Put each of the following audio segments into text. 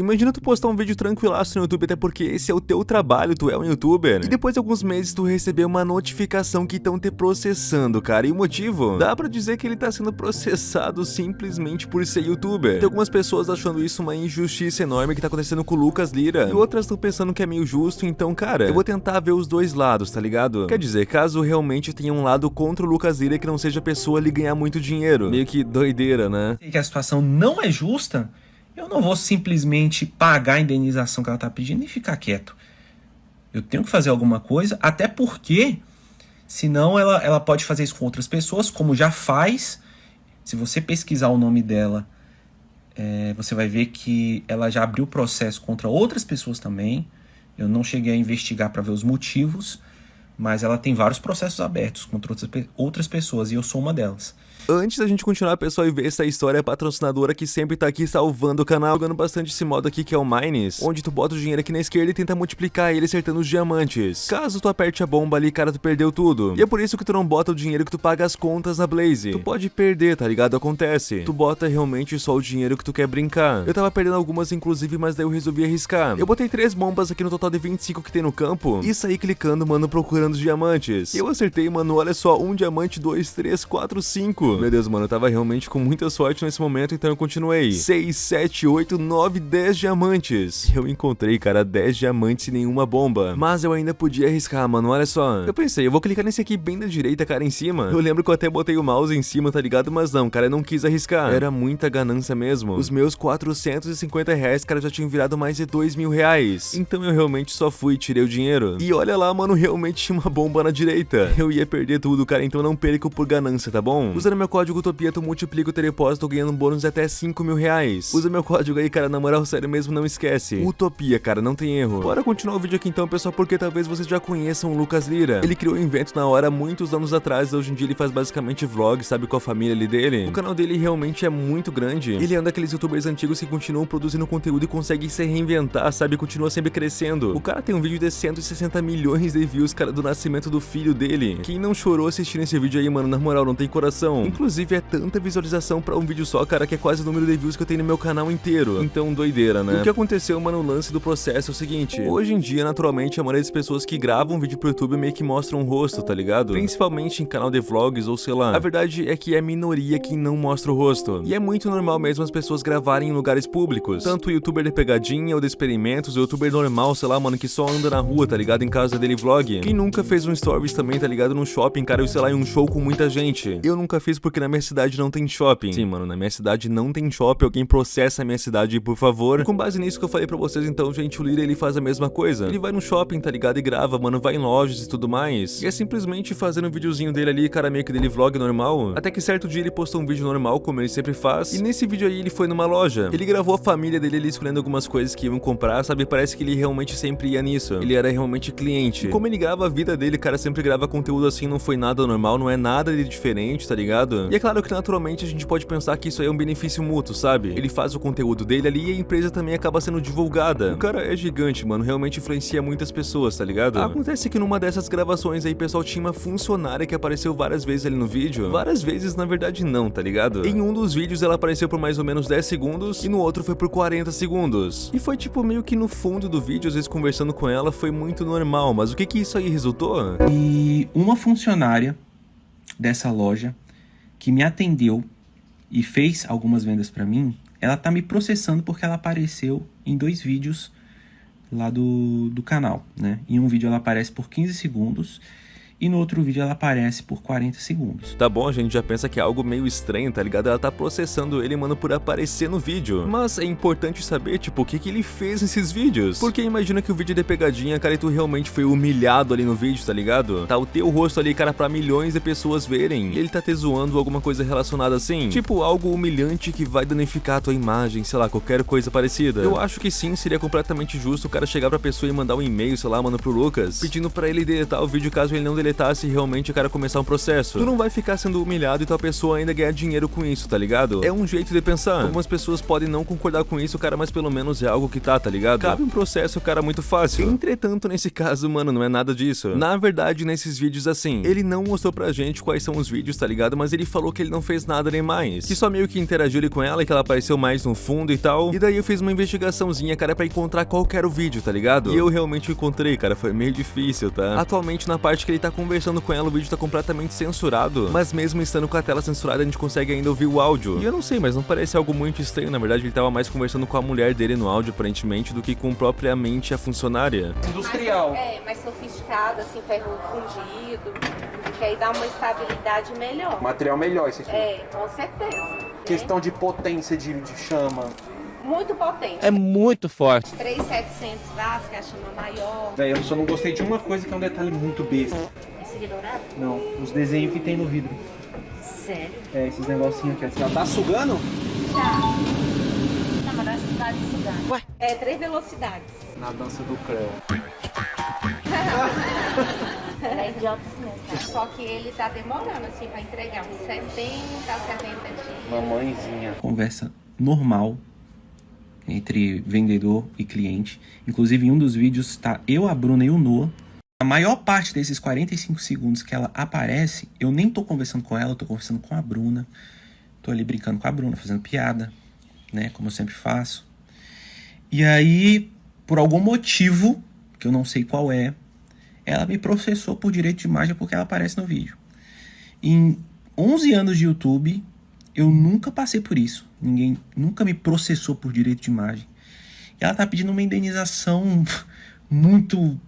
Imagina tu postar um vídeo tranquilaço no YouTube, até porque esse é o teu trabalho, tu é um youtuber. E depois de alguns meses tu receber uma notificação que estão te processando, cara. E o motivo? Dá pra dizer que ele tá sendo processado simplesmente por ser youtuber. Tem algumas pessoas achando isso uma injustiça enorme que tá acontecendo com o Lucas Lira. E outras estão pensando que é meio justo, então, cara, eu vou tentar ver os dois lados, tá ligado? Quer dizer, caso realmente tenha um lado contra o Lucas Lira que não seja a pessoa ali ganhar muito dinheiro. Meio que doideira, né? que a situação não é justa, eu não vou simplesmente pagar a indenização que ela está pedindo e ficar quieto. Eu tenho que fazer alguma coisa, até porque, senão ela, ela pode fazer isso com outras pessoas, como já faz. Se você pesquisar o nome dela, é, você vai ver que ela já abriu processo contra outras pessoas também. Eu não cheguei a investigar para ver os motivos, mas ela tem vários processos abertos contra outras pessoas e eu sou uma delas. Antes da gente continuar, pessoal, e ver essa história patrocinadora que sempre tá aqui salvando o canal, jogando bastante esse modo aqui que é o Mines, onde tu bota o dinheiro aqui na esquerda e tenta multiplicar ele acertando os diamantes. Caso tu aperte a bomba ali, cara, tu perdeu tudo. E é por isso que tu não bota o dinheiro que tu paga as contas na Blaze. Tu pode perder, tá ligado? Acontece. Tu bota realmente só o dinheiro que tu quer brincar. Eu tava perdendo algumas, inclusive, mas daí eu resolvi arriscar. Eu botei três bombas aqui no total de 25 que tem no campo e saí clicando, mano, procurando os diamantes. Eu acertei, mano, olha só, um diamante, dois, três, quatro, cinco. Meu Deus, mano, eu tava realmente com muita sorte nesse momento, então eu continuei. 6, 7, 8, 9, 10 diamantes. Eu encontrei, cara, 10 diamantes e nenhuma bomba. Mas eu ainda podia arriscar, mano, olha só. Eu pensei, eu vou clicar nesse aqui bem da direita, cara, em cima. Eu lembro que eu até botei o mouse em cima, tá ligado? Mas não, cara, eu não quis arriscar. Era muita ganância mesmo. Os meus 450 reais, cara, já tinham virado mais de 2 mil reais. Então eu realmente só fui e tirei o dinheiro. E olha lá, mano, realmente tinha uma bomba na direita. Eu ia perder tudo, cara, então não perco por ganância, tá bom? Usando meu código Utopia, tu multiplica o teu depósito ganhando um bônus de até 5 mil reais. Usa meu código aí, cara, na moral, sério mesmo, não esquece. Utopia, cara, não tem erro. Bora continuar o vídeo aqui então, pessoal, porque talvez vocês já conheçam o Lucas Lira. Ele criou o invento na hora muitos anos atrás, hoje em dia ele faz basicamente vlogs, sabe, com a família ali dele. O canal dele realmente é muito grande. Ele é um daqueles youtubers antigos que continuam produzindo conteúdo e conseguem se reinventar, sabe, continua sempre crescendo. O cara tem um vídeo de 160 milhões de views, cara, do nascimento do filho dele. Quem não chorou assistindo esse vídeo aí, mano, na moral, não tem coração. Inclusive, é tanta visualização pra um vídeo só, cara, que é quase o número de views que eu tenho no meu canal inteiro. Então, doideira, né? o que aconteceu, mano, o lance do processo é o seguinte. Hoje em dia, naturalmente, a maioria das pessoas que gravam vídeo pro YouTube meio que mostram o rosto, tá ligado? Principalmente em canal de vlogs ou sei lá. A verdade é que é minoria quem não mostra o rosto. E é muito normal mesmo as pessoas gravarem em lugares públicos. Tanto o youtuber de pegadinha ou de experimentos, o youtuber normal, sei lá, mano, que só anda na rua, tá ligado? Em casa dele vlog. Quem nunca fez um stories também, tá ligado? No shopping, cara, ou sei lá, em um show com muita gente. Eu nunca fiz porque na minha cidade não tem shopping. Sim, mano, na minha cidade não tem shopping, alguém processa a minha cidade, por favor. E com base nisso que eu falei pra vocês, então, gente, o Lira, ele faz a mesma coisa. Ele vai no shopping, tá ligado? E grava, mano, vai em lojas e tudo mais. E é simplesmente fazendo um videozinho dele ali, cara, meio que dele vlog normal. Até que certo dia ele postou um vídeo normal, como ele sempre faz. E nesse vídeo aí ele foi numa loja. Ele gravou a família dele ali escolhendo algumas coisas que iam comprar, sabe? Parece que ele realmente sempre ia nisso. Ele era realmente cliente. E como ele grava a vida dele, cara, sempre grava conteúdo assim, não foi nada normal, não é nada de diferente, tá ligado? E é claro que naturalmente a gente pode pensar que isso aí é um benefício mútuo, sabe? Ele faz o conteúdo dele ali e a empresa também acaba sendo divulgada. O cara é gigante, mano, realmente influencia muitas pessoas, tá ligado? Acontece que numa dessas gravações aí, pessoal, tinha uma funcionária que apareceu várias vezes ali no vídeo. Várias vezes, na verdade, não, tá ligado? Em um dos vídeos ela apareceu por mais ou menos 10 segundos e no outro foi por 40 segundos. E foi tipo meio que no fundo do vídeo, às vezes conversando com ela, foi muito normal, mas o que que isso aí resultou? E uma funcionária dessa loja que me atendeu e fez algumas vendas para mim, ela tá me processando porque ela apareceu em dois vídeos lá do, do canal, né? Em um vídeo ela aparece por 15 segundos e no outro vídeo ela aparece por 40 segundos. Tá bom, a gente já pensa que é algo meio estranho, tá ligado? Ela tá processando ele, mano, por aparecer no vídeo. Mas é importante saber, tipo, o que que ele fez nesses vídeos. Porque imagina que o vídeo de pegadinha, cara, e tu realmente foi humilhado ali no vídeo, tá ligado? Tá o teu rosto ali, cara, pra milhões de pessoas verem. E ele tá te zoando alguma coisa relacionada assim. Tipo, algo humilhante que vai danificar a tua imagem, sei lá, qualquer coisa parecida. Eu acho que sim, seria completamente justo o cara chegar pra pessoa e mandar um e-mail, sei lá, mano, pro Lucas, pedindo pra ele deletar o vídeo caso ele não delete panfletasse e realmente o cara começar um processo. Tu não vai ficar sendo humilhado e tua pessoa ainda ganhar dinheiro com isso, tá ligado? É um jeito de pensar. Algumas pessoas podem não concordar com isso, cara, mas pelo menos é algo que tá, tá ligado? Cabe um processo, cara, muito fácil. Entretanto, nesse caso, mano, não é nada disso. Na verdade, nesses vídeos assim, ele não mostrou pra gente quais são os vídeos, tá ligado? Mas ele falou que ele não fez nada nem mais. Que só meio que interagiu ali com ela que ela apareceu mais no fundo e tal. E daí eu fiz uma investigaçãozinha, cara, pra encontrar qual era o vídeo, tá ligado? E eu realmente encontrei, cara, foi meio difícil, tá? Atualmente, na parte que ele tá conversando com ela, o vídeo tá completamente censurado. Mas mesmo estando com a tela censurada, a gente consegue ainda ouvir o áudio. E eu não sei, mas não parece algo muito estranho. Na verdade, ele tava mais conversando com a mulher dele no áudio, aparentemente, do que com propriamente a funcionária. Industrial. Mais, é, mais sofisticado, assim, ferro fundido, que aí dá uma estabilidade melhor. Material melhor esse aqui. É, com certeza. né? Questão de potência de, de chama. Muito potente. É muito forte. 3,700 watts, que é a chama maior. Véi, eu só não gostei de uma coisa que é um detalhe muito besta. Dourado? Não, os desenhos que tem no vidro. Sério? É, esses negocinhos aqui. Assim, ó. Tá sugando? Já. Na velocidade sugando. Ué? É, três velocidades. Na dança do Creu. É idiotas mesmo. Só que ele tá demorando, assim, pra entregar uns 70 a 70 dias. Mamãezinha. Conversa normal entre vendedor e cliente. Inclusive, em um dos vídeos tá eu, a Bruna e o Noah. A maior parte desses 45 segundos que ela aparece, eu nem tô conversando com ela, eu tô conversando com a Bruna. Tô ali brincando com a Bruna, fazendo piada, né? Como eu sempre faço. E aí, por algum motivo, que eu não sei qual é, ela me processou por direito de imagem porque ela aparece no vídeo. Em 11 anos de YouTube, eu nunca passei por isso. Ninguém nunca me processou por direito de imagem. E ela tá pedindo uma indenização muito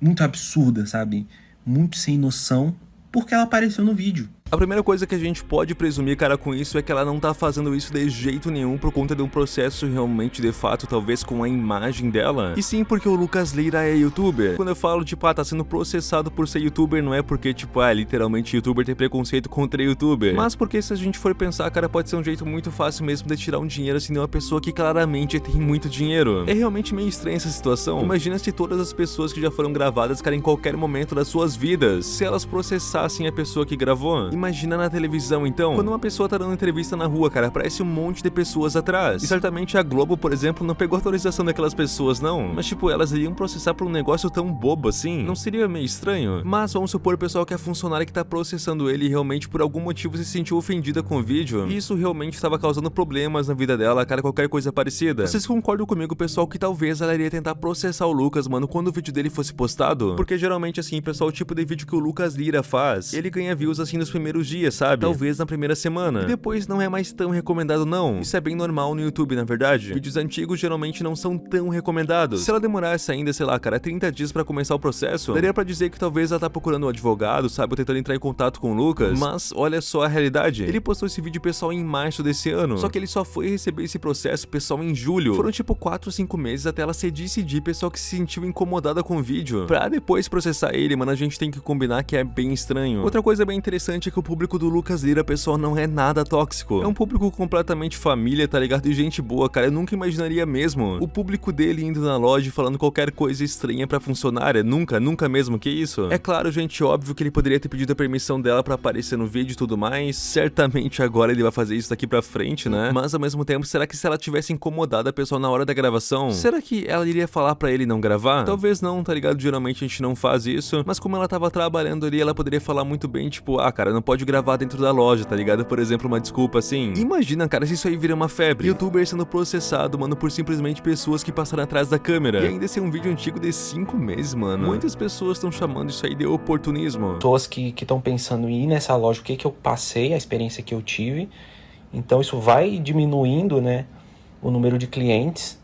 muito absurda, sabe? Muito sem noção, porque ela apareceu no vídeo. A primeira coisa que a gente pode presumir, cara, com isso é que ela não tá fazendo isso de jeito nenhum por conta de um processo realmente de fato, talvez com a imagem dela. E sim porque o Lucas Leira é youtuber. Quando eu falo, tipo, ah, tá sendo processado por ser youtuber, não é porque, tipo, ah, literalmente youtuber tem preconceito contra youtuber. Mas porque se a gente for pensar, cara, pode ser um jeito muito fácil mesmo de tirar um dinheiro assim de uma pessoa que claramente tem muito dinheiro. É realmente meio estranha essa situação. Imagina se todas as pessoas que já foram gravadas, cara, em qualquer momento das suas vidas, se elas processassem a pessoa que gravou. Imagina na televisão, então, quando uma pessoa tá dando entrevista na rua, cara, aparece um monte de pessoas atrás. E certamente a Globo, por exemplo, não pegou autorização daquelas pessoas, não. Mas, tipo, elas iriam processar por um negócio tão bobo assim. Não seria meio estranho? Mas vamos supor pessoal que é funcionário que tá processando ele realmente por algum motivo se sentiu ofendida com o vídeo. E isso realmente estava causando problemas na vida dela, cara, qualquer coisa parecida. Vocês concordam comigo, pessoal, que talvez ela iria tentar processar o Lucas, mano, quando o vídeo dele fosse postado? Porque geralmente, assim, pessoal, o tipo de vídeo que o Lucas Lira faz, ele ganha views assim nos primeiros dias, sabe? Talvez na primeira semana. E depois não é mais tão recomendado, não. Isso é bem normal no YouTube, na verdade. Vídeos antigos geralmente não são tão recomendados. Se ela demorasse ainda, sei lá, cara, 30 dias pra começar o processo, daria pra dizer que talvez ela tá procurando um advogado, sabe? Ou tentando entrar em contato com o Lucas. Mas olha só a realidade. Ele postou esse vídeo pessoal em março desse ano. Só que ele só foi receber esse processo pessoal em julho. Foram tipo 4 ou 5 meses até ela se decidir, pessoal que se sentiu incomodada com o vídeo. Pra depois processar ele, mano, a gente tem que combinar que é bem estranho. Outra coisa bem interessante é que o público do Lucas Lira, pessoal, não é nada tóxico. É um público completamente família, tá ligado? E gente boa, cara. Eu nunca imaginaria mesmo o público dele indo na loja e falando qualquer coisa estranha pra funcionária. Nunca, nunca mesmo, que isso? É claro, gente, óbvio que ele poderia ter pedido a permissão dela pra aparecer no vídeo e tudo mais. Certamente agora ele vai fazer isso daqui pra frente, né? Mas ao mesmo tempo, será que se ela tivesse incomodado a pessoa na hora da gravação, será que ela iria falar pra ele não gravar? Talvez não, tá ligado? Geralmente a gente não faz isso. Mas como ela tava trabalhando ali, ela poderia falar muito bem, tipo, ah, cara, não pode gravar dentro da loja, tá ligado? Por exemplo, uma desculpa assim. Imagina, cara, se isso aí vira uma febre. Youtuber sendo processado, mano, por simplesmente pessoas que passaram atrás da câmera. E ainda ser um vídeo antigo de 5 meses, mano. Muitas pessoas estão chamando isso aí de oportunismo. pessoas que estão pensando em ir nessa loja, o que, que eu passei, a experiência que eu tive. Então isso vai diminuindo, né, o número de clientes.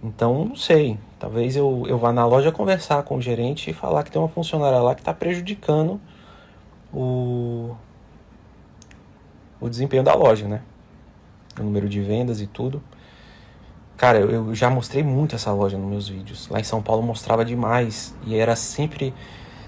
Então, não sei. Talvez eu, eu vá na loja conversar com o gerente e falar que tem uma funcionária lá que está prejudicando o, o desempenho da loja, né? O número de vendas e tudo. Cara, eu, eu já mostrei muito essa loja nos meus vídeos. Lá em São Paulo mostrava demais. E era sempre,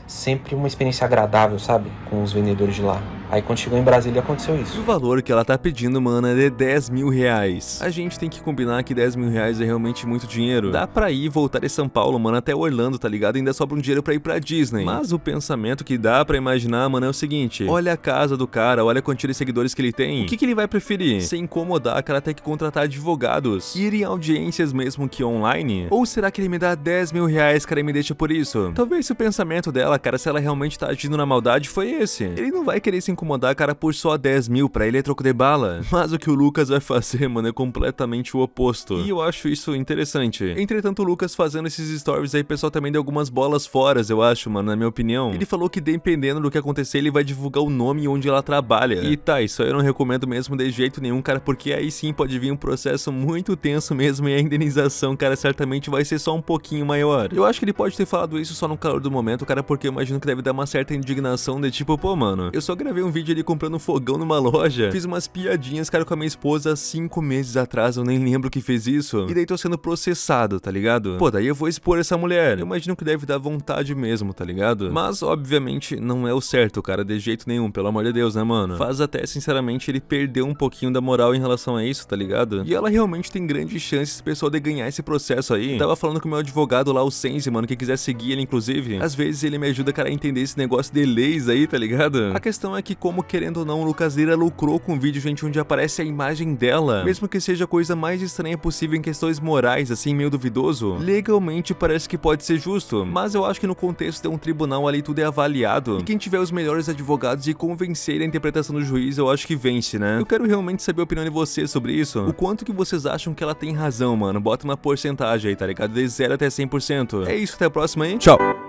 sempre uma experiência agradável, sabe? Com os vendedores de lá. Aí quando chegou em Brasília aconteceu E isso. o valor que ela tá pedindo, mano, é de 10 mil reais. A gente tem que combinar que 10 mil reais é realmente muito dinheiro. Dá pra ir e voltar de São Paulo, mano, até Orlando, tá ligado? Ainda sobra um dinheiro pra ir pra Disney. Mas o pensamento que dá pra imaginar, mano, é o seguinte. Olha a casa do cara, olha a quantia de seguidores que ele tem. O que, que ele vai preferir? Se incomodar, cara, ter que contratar advogados? Ir em audiências mesmo que online? Ou será que ele me dá 10 mil reais, cara, e me deixa por isso? Talvez o pensamento dela, cara, se ela realmente tá agindo na maldade, foi esse. Ele não vai querer se incomodar, cara, por só 10 mil, pra ele é troco de bala. Mas o que o Lucas vai fazer, mano, é completamente o oposto. E eu acho isso interessante. Entretanto, o Lucas fazendo esses stories aí, pessoal também deu algumas bolas fora, eu acho, mano, na minha opinião. Ele falou que dependendo do que acontecer, ele vai divulgar o nome e onde ela trabalha. E tá, isso aí eu não recomendo mesmo de jeito nenhum, cara, porque aí sim pode vir um processo muito tenso mesmo e a indenização, cara, certamente vai ser só um pouquinho maior. Eu acho que ele pode ter falado isso só no calor do momento, cara, porque eu imagino que deve dar uma certa indignação de tipo, pô, mano, eu só gravei um vídeo ali comprando um fogão numa loja, fiz umas piadinhas, cara, com a minha esposa há cinco meses atrás, eu nem lembro que fez isso, e daí tô sendo processado, tá ligado? Pô, daí eu vou expor essa mulher. Eu imagino que deve dar vontade mesmo, tá ligado? Mas, obviamente, não é o certo, cara, de jeito nenhum, pelo amor de Deus, né, mano? Faz até, sinceramente, ele perder um pouquinho da moral em relação a isso, tá ligado? E ela realmente tem grandes chances, pessoal, de ganhar esse processo aí. Tava falando com o meu advogado lá, o Sense, mano, que quiser seguir ele, inclusive. Às vezes ele me ajuda, cara, a entender esse negócio de leis aí, tá ligado? A questão é que, como querendo ou não, Lucas Lira lucrou com um vídeo, gente, onde aparece a imagem dela. Mesmo que seja a coisa mais estranha possível em questões morais, assim, meio duvidoso, legalmente parece que pode ser justo. Mas eu acho que no contexto de um tribunal ali tudo é avaliado. E quem tiver os melhores advogados e convencer a interpretação do juiz, eu acho que vence, né? Eu quero realmente saber a opinião de vocês sobre isso. O quanto que vocês acham que ela tem razão, mano? Bota uma porcentagem aí, tá ligado? De 0 até 100%. É isso, até a próxima aí. Tchau!